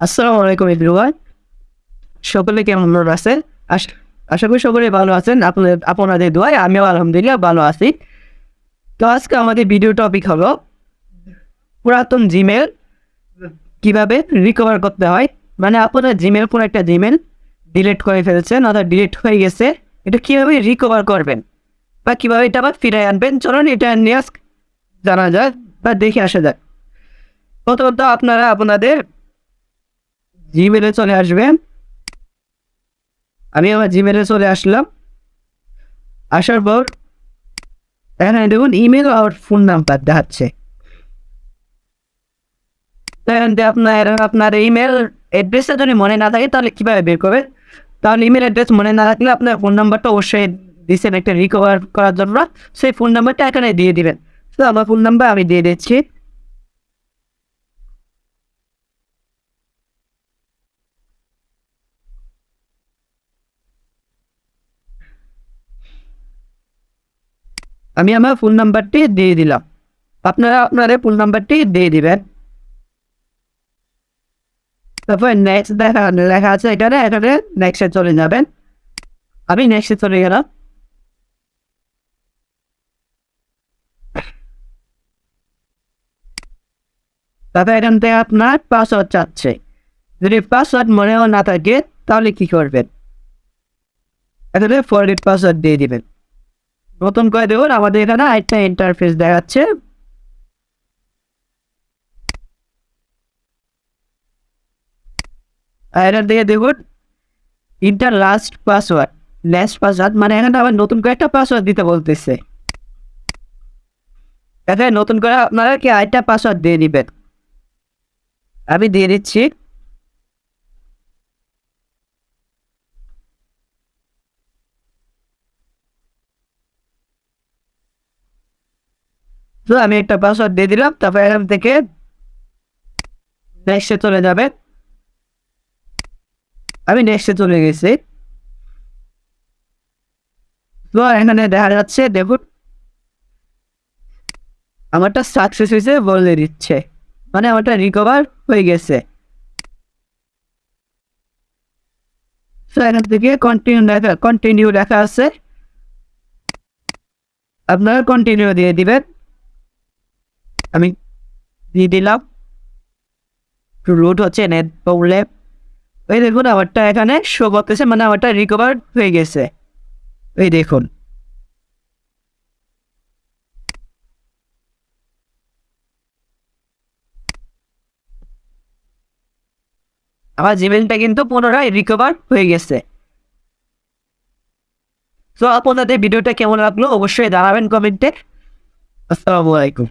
আসসালামু আলাইকুম এভরিওয়ান সকলে কেমন আছেন? আশ- আশা করি সকলে ভালো আছেন। আপনাদের আপনাদের দোয়ায় আমিও আলহামদুলিল্লাহ ভালো আছি। তো আজকে আমাদের ভিডিও টপিক হলো পুরাতন জিমেল কীভাবে রিকভার করতে হয়। মানে আপনার জিমেল কোনো একটা জিমেল ডিলিট করে ফেলছেন অর্থাৎ ডিলিট হয়ে গেছে, এটা কীভাবে রিকভার করবেন? বা কীভাবে এটা আবার ফিরে আনবেন? চলুন এটা নিয়ে জানা যাক বা দেখে আসা যাক। প্রথমত আপনারা আপনাদের জিমেলে চলে আসবেন আমি আমার জিমেলে চলে আসলাম। আসার পর এখানে দেখুন ইমেল আর ফোন নাম্বার দেখাচ্ছে। আপনার আপনার ইমেল অ্যাড্রেসটা যদি মনে না থাকে, তাহলে কীভাবে বের করবেন? তাহলে ইমেল অ্যাড্রেস মনে না থাকলে আপনার ফোন নাম্বারটা অবশ্যই দিচ্ছেন একটা রিকভার করার জন্য। সেই ফোন নাম্বারটা এখানে দিয়ে দিবেন। তো আমার ফোন নাম্বার আমি দিয়ে দিচ্ছি। আমি আমার ফোন নাম্বারটি দিয়ে দিলাম। আপনারা আপনার ফোন নাম্বারটি দিয়ে দিবেন। তারপর নেক্সট দেখা, লেখা আছে এখানে এখানে নেক্সটে চলে যাবেন। আমি নেক্সটে চলে গেলাম। তারপর এখান থেকে আপনার পাসওয়ার্ড চাচ্ছে। যদি পাসওয়ার্ড মনেও না থাকে, তাহলে কি করবেন? এখানে ফরগেট পাসওয়ার্ড দিয়ে দিবেন। নতুন করে দেখুন আমাদের এখানে একটা ইন্টারফেস দেখাচ্ছে। এখান থেকে দেখুন enter last password last password মানে এখানে আবার নতুন করে একটা পাসওয়ার্ড দিতে বলতেছে। এখানে নতুন করে আপনারা কি আরেকটা পাসওয়ার্ড দিয়ে দিবেন? আমি দিয়ে দিচ্ছি। তো আমি একটা পাসওয়ার্ড দিয়ে দিলাম, তারপর এখান থেকে নেক্সটে চলে যাবে। আমি নেক্সটে চলে গেছি। তো এখানে দেখা যাচ্ছে, দেখুন, আমারটা সাকসেস হয়েছে বলে দিচ্ছে। মানে আমারটা রিকভার হয়ে গেছে। তো এখান থেকে কন্টিনিউ লেখা কন্টিনিউ লেখা আছে। আপনারা কন্টিনিউ দিয়ে দিবেন। আমি দিয়ে দিলাম। রুট হচ্ছে নেট প্রবলেম ওই দেখুন, আমারটা এখানে শো করতেছে মানে আমারটা রিকভার হয়ে গেছে। ওই দেখুন। আমার জিমেলটা কিন্তু পুনরায় রিকভার হয়ে গেছে। তো আপনাদের ভিডিওটা কেমন লাগল, অবশ্যই জানাবেন কমেন্টে। আসসালামু আলাইকুম।